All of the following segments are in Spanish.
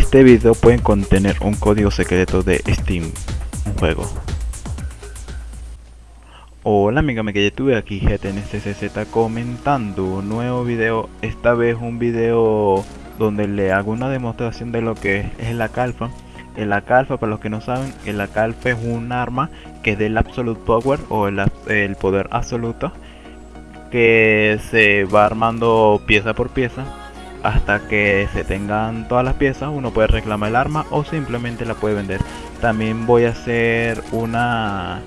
este video puede contener un código secreto de Steam, un juego. Hola amiga, me quedé tuve aquí GTNCCZ comentando un nuevo video, esta vez un video donde le hago una demostración de lo que es la calfa. El calfa, para los que no saben, el calfa es un arma que es del Absolute Power o el, el poder absoluto que se va armando pieza por pieza hasta que se tengan todas las piezas uno puede reclamar el arma o simplemente la puede vender. También voy a hacer una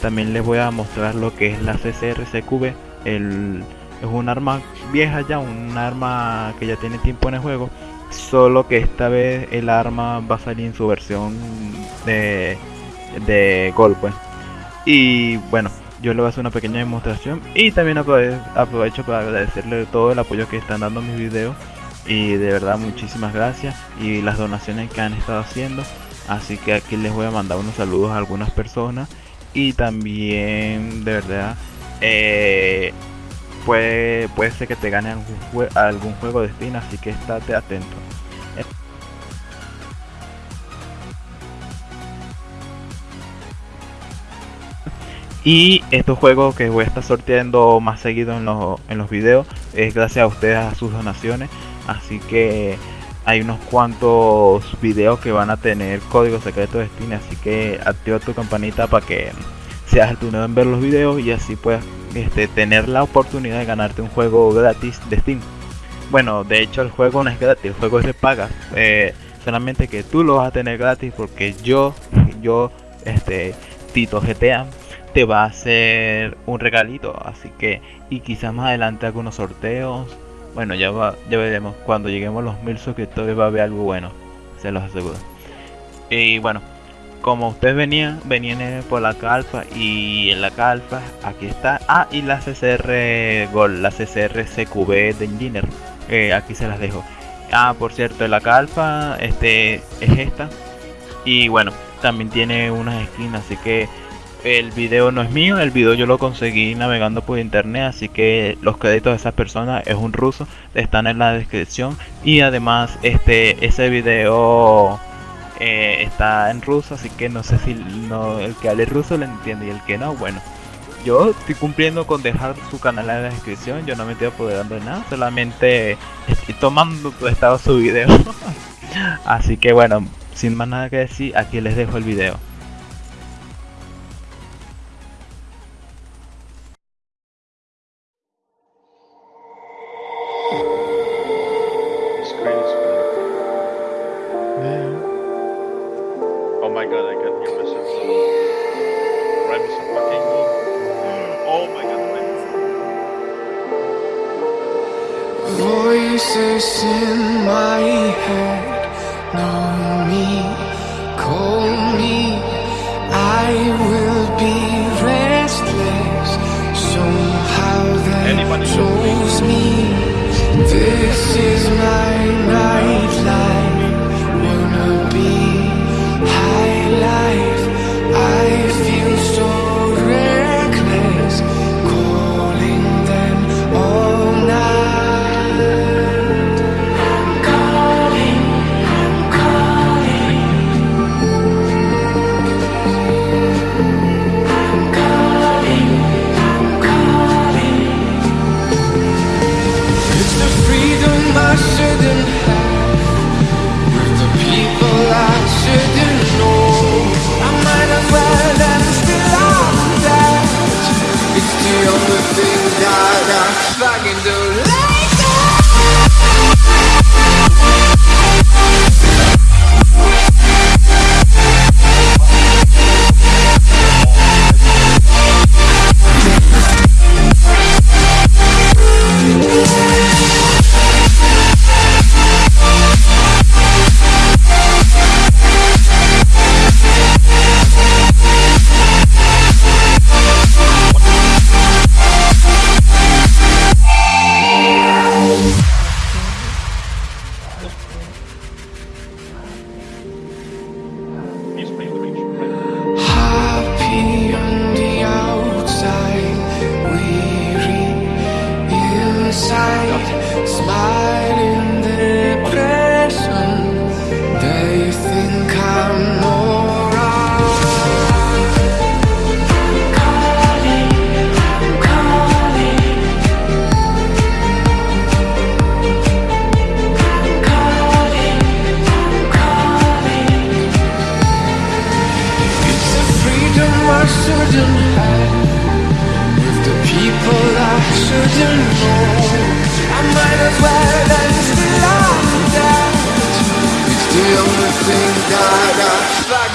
también les voy a mostrar lo que es la CCRCQB el, es un arma vieja ya un arma que ya tiene tiempo en el juego solo que esta vez el arma va a salir en su versión de, de golpe pues. y bueno yo le voy a hacer una pequeña demostración y también aprovecho para agradecerle todo el apoyo que están dando mis videos y de verdad muchísimas gracias. Y las donaciones que han estado haciendo. Así que aquí les voy a mandar unos saludos a algunas personas. Y también de verdad eh, puede, puede ser que te gane algún, algún juego de Steam así que estate atento. Y estos juegos que voy a estar sorteando más seguido en los, en los videos es gracias a ustedes a sus donaciones. Así que hay unos cuantos videos que van a tener código secreto de Steam. Así que activa tu campanita para que seas el primero en ver los videos y así puedas este, tener la oportunidad de ganarte un juego gratis de Steam. Bueno, de hecho el juego no es gratis, el juego es de paga. Eh, solamente que tú lo vas a tener gratis porque yo, yo, este, Tito GTA te va a hacer un regalito. Así que, y quizás más adelante algunos sorteos. Bueno, ya, va, ya veremos. Cuando lleguemos los mil suscriptores va a haber algo bueno. Se los aseguro. Y bueno, como ustedes venían, venían por la calpa y en la calpa aquí está. Ah, y la CCR Gol, la CCR CQB de Engineer. Eh, aquí se las dejo. Ah, por cierto, la calpa este, es esta. Y bueno, también tiene unas esquinas, así que el video no es mío, el video yo lo conseguí navegando por internet, así que los créditos de esa persona es un ruso, están en la descripción y además este ese video eh, está en ruso, así que no sé si no, el que hable ruso lo entiende y el que no, bueno. Yo estoy cumpliendo con dejar su canal en la descripción, yo no me estoy apoderando de nada, solamente estoy tomando estado su video. así que bueno, sin más nada que decir, aquí les dejo el video. Voices in my head. Know me, call I shouldn't have. With the people I shouldn't know.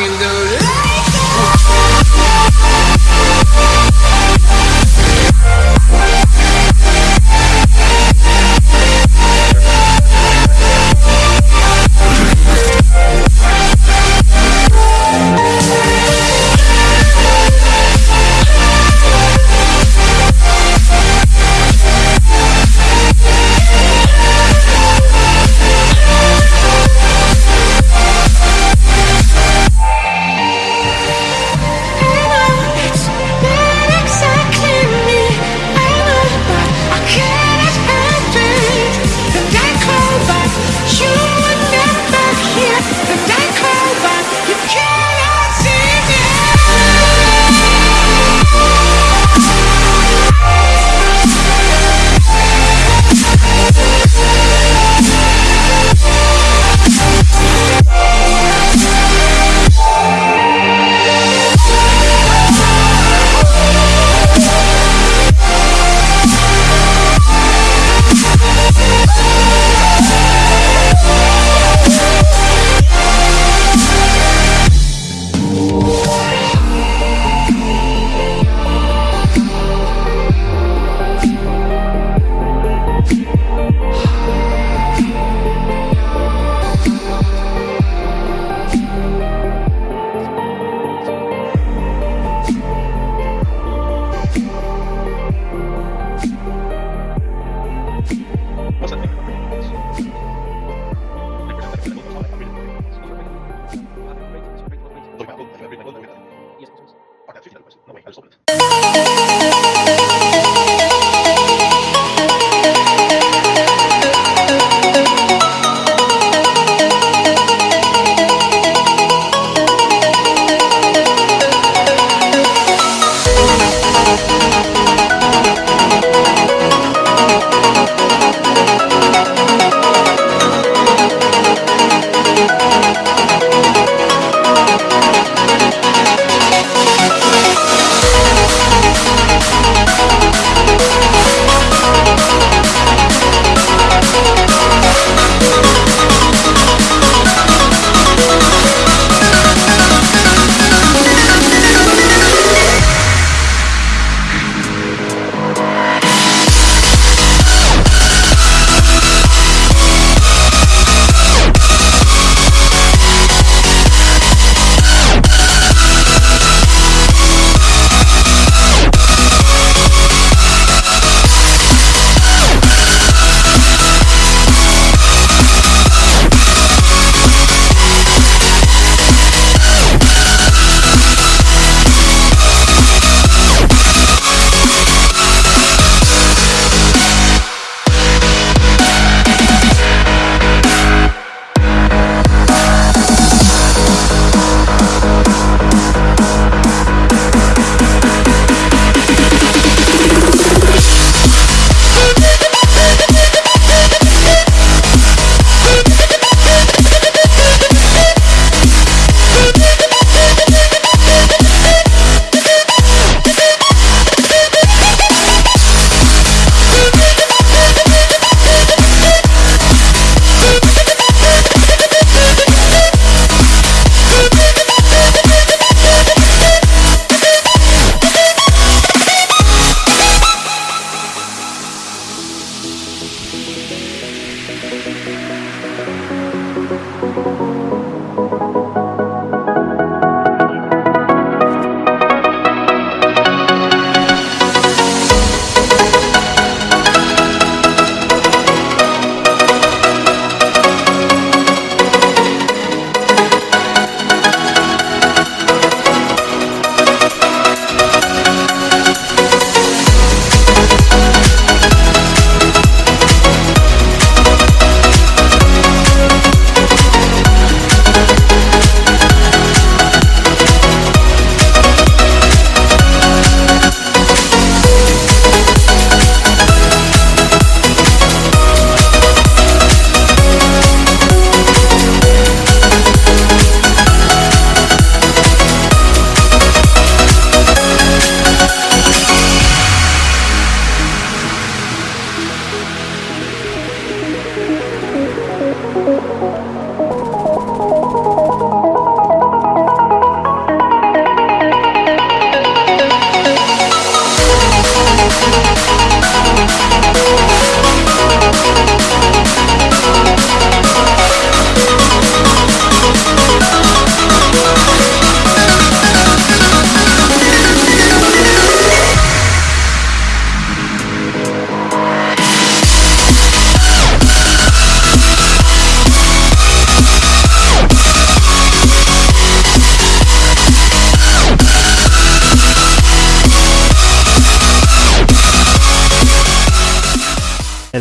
Can do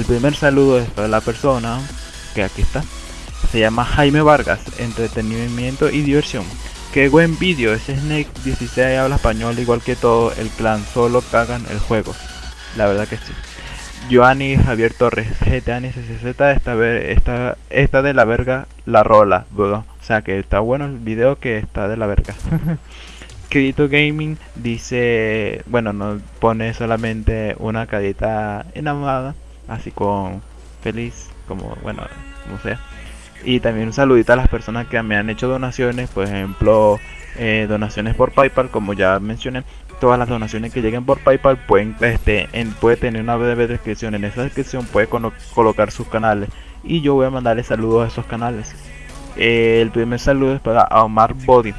primer saludo es para la persona que aquí está. Se llama Jaime Vargas, entretenimiento y diversión. Qué buen vídeo, ese Snake 16 habla español igual que todo el clan, solo cagan el juego. La verdad que sí. Joanny Javier Torres, GTA NSCZ esta, esta, esta de la verga la rola, O sea que está bueno el video que está de la verga. Kirito Gaming dice, bueno, nos pone solamente una carita enamorada, así con feliz, como bueno, como sea. Y también un saludito a las personas que me han hecho donaciones, por ejemplo, eh, donaciones por PayPal, como ya mencioné. Todas las donaciones que lleguen por PayPal pueden, este, en, puede tener una breve descripción. En esa descripción puede colocar sus canales y yo voy a mandarle saludos a esos canales. Eh, el primer saludo es para Omar Body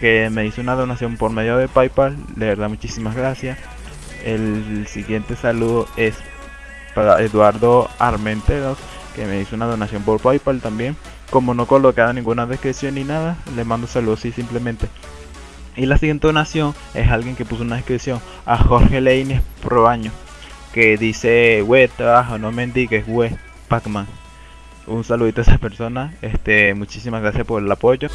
que me hizo una donación por medio de PayPal. De verdad, muchísimas gracias. El siguiente saludo es para Eduardo Armenteros, que me hizo una donación por PayPal también. Como no colocaba ninguna descripción ni nada, le mando saludos y simplemente. Y la siguiente donación es alguien que puso una descripción a Jorge Leines Probaño, que dice, we, trabajo, no me indiques, we, Pacman. Un saludito a esa persona, este, muchísimas gracias por el apoyo.